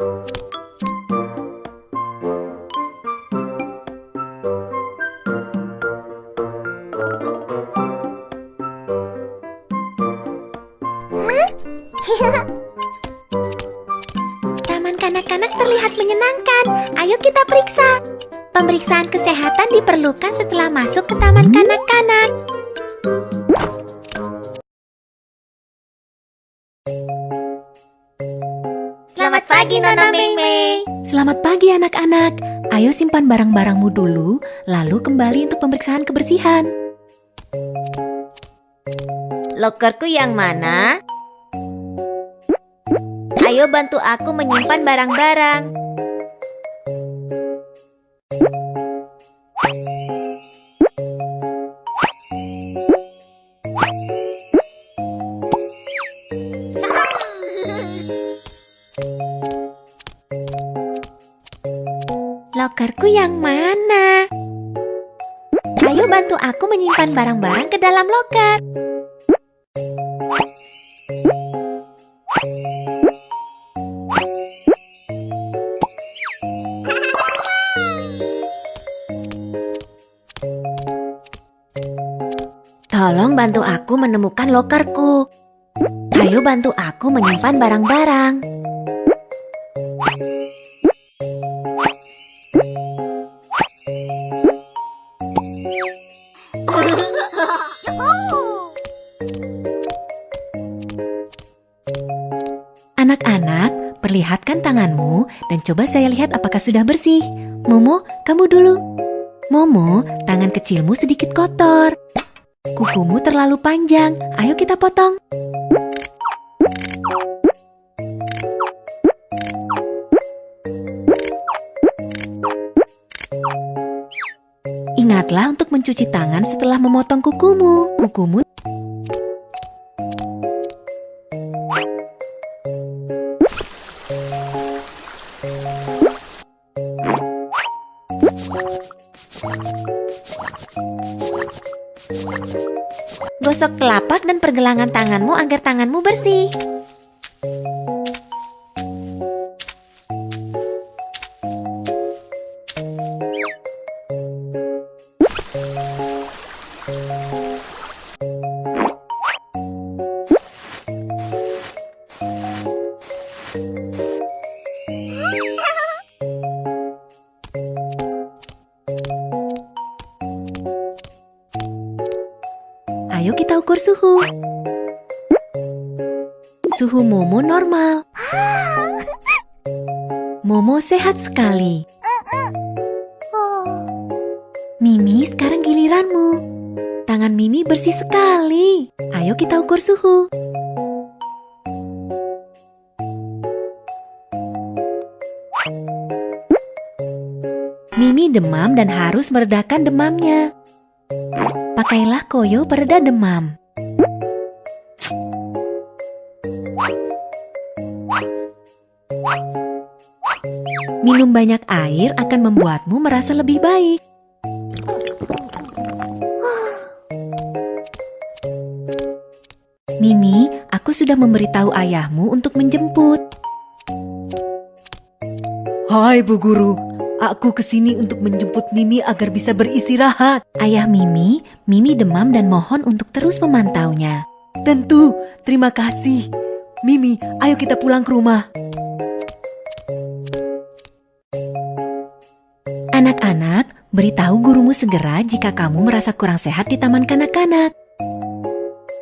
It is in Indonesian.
Taman kanak-kanak terlihat menyenangkan. Ayo kita periksa. Pemeriksaan kesehatan diperlukan setelah masuk ke taman kanak-kanak. Pagi, Nona Mei Selamat pagi anak-anak. Ayo simpan barang-barangmu dulu, lalu kembali untuk pemeriksaan kebersihan. Lokerku yang mana? Ayo bantu aku menyimpan barang-barang. Lokerku yang mana? Ayo bantu aku menyimpan barang-barang ke dalam loker. Tolong bantu aku menemukan lokerku. Ayo bantu aku menyimpan barang-barang. Anak-anak, perlihatkan tanganmu dan coba saya lihat apakah sudah bersih. Momo, kamu dulu. Momo, tangan kecilmu sedikit kotor. Kukumu terlalu panjang. Ayo kita potong. Ingatlah untuk mencuci tangan setelah memotong kukumu. Kukumu Gosok telapak dan pergelangan tanganmu agar tanganmu bersih. Ayo kita ukur suhu. Suhu Momo normal. Momo sehat sekali. Mimi, sekarang giliranmu. Tangan Mimi bersih sekali. Ayo kita ukur suhu. Mimi demam dan harus meredakan demamnya. Pakailah koyo pereda demam. Minum banyak air akan membuatmu merasa lebih baik. Mimi, aku sudah memberitahu ayahmu untuk menjemput. Hai Bu Guru, aku ke sini untuk menjemput Mimi agar bisa beristirahat. Ayah Mimi, Mimi demam dan mohon untuk terus memantaunya. Tentu, terima kasih. Mimi, ayo kita pulang ke rumah. Anak-anak, beritahu gurumu segera jika kamu merasa kurang sehat di taman kanak-kanak.